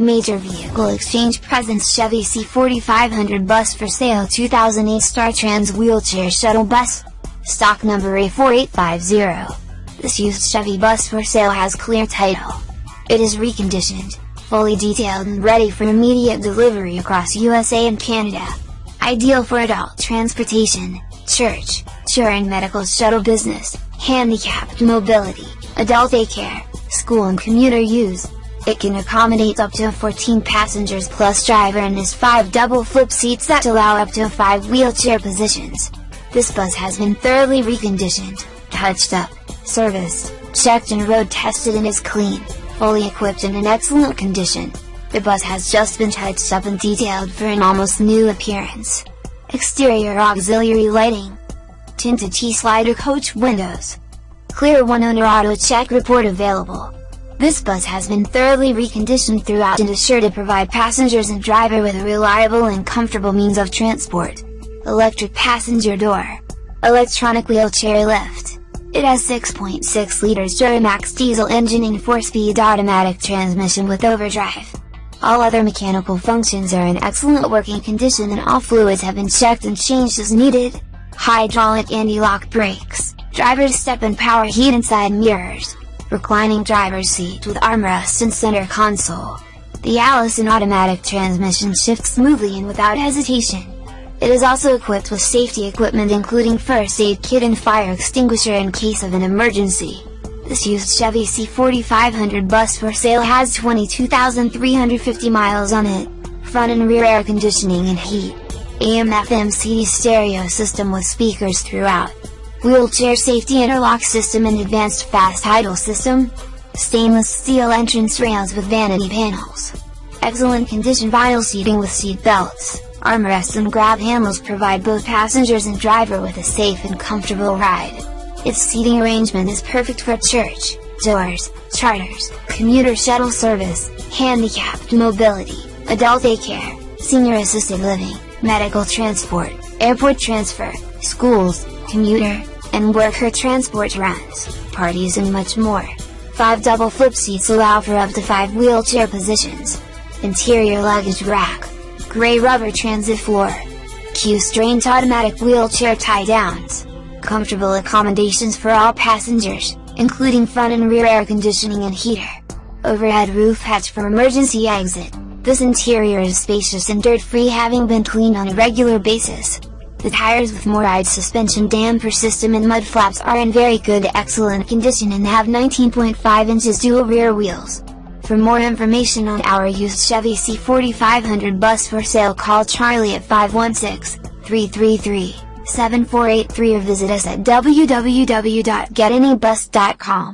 Major Vehicle Exchange Presents Chevy C4500 Bus for sale 2008 Star Trans Wheelchair Shuttle Bus. Stock number A4850. This used Chevy bus for sale has clear title. It is reconditioned, fully detailed and ready for immediate delivery across USA and Canada. Ideal for adult transportation, church, touring medical shuttle business, handicapped mobility, adult daycare, school and commuter use. It can accommodate up to 14 passengers plus driver and has 5 double flip seats that allow up to 5 wheelchair positions. This bus has been thoroughly reconditioned, touched up, serviced, checked and road tested and is clean, fully equipped and in excellent condition. The bus has just been touched up and detailed for an almost new appearance. Exterior auxiliary lighting. Tinted T-slider coach windows. Clear one owner auto check report available. This bus has been thoroughly reconditioned throughout and is sure to provide passengers and driver with a reliable and comfortable means of transport. Electric passenger door. Electronic wheelchair lift. It has 6.6 liters Duramax diesel engine and 4-speed automatic transmission with overdrive. All other mechanical functions are in excellent working condition and all fluids have been checked and changed as needed. Hydraulic anti-lock brakes, driver's step and power heat inside mirrors reclining driver's seat with armrest and center console. The Allison automatic transmission shifts smoothly and without hesitation. It is also equipped with safety equipment including first aid kit and fire extinguisher in case of an emergency. This used Chevy C4500 bus for sale has 22,350 miles on it, front and rear air conditioning and heat, AM FM CD stereo system with speakers throughout, wheelchair safety interlock system and advanced fast idle system, stainless steel entrance rails with vanity panels. Excellent condition vinyl seating with seat belts, armrests and grab handles provide both passengers and driver with a safe and comfortable ride. Its seating arrangement is perfect for church, doors, charters, commuter shuttle service, handicapped mobility, adult daycare, senior assisted living, medical transport, airport transfer, schools, commuter, and worker transport runs, parties and much more. 5 double flip seats allow for up to 5 wheelchair positions. Interior luggage rack. Gray rubber transit floor. Q'straint automatic wheelchair tie downs. Comfortable accommodations for all passengers, including front and rear air conditioning and heater. Overhead roof hatch for emergency exit. This interior is spacious and dirt-free having been cleaned on a regular basis. The tires with MORryde suspension damper system and mud flaps are in very good excellent condition and have 19.5 inches dual rear wheels. For more information on our used Chevy C4500 bus for sale call Charlie at 516-333-7483 or visit us at www.getanybus.com.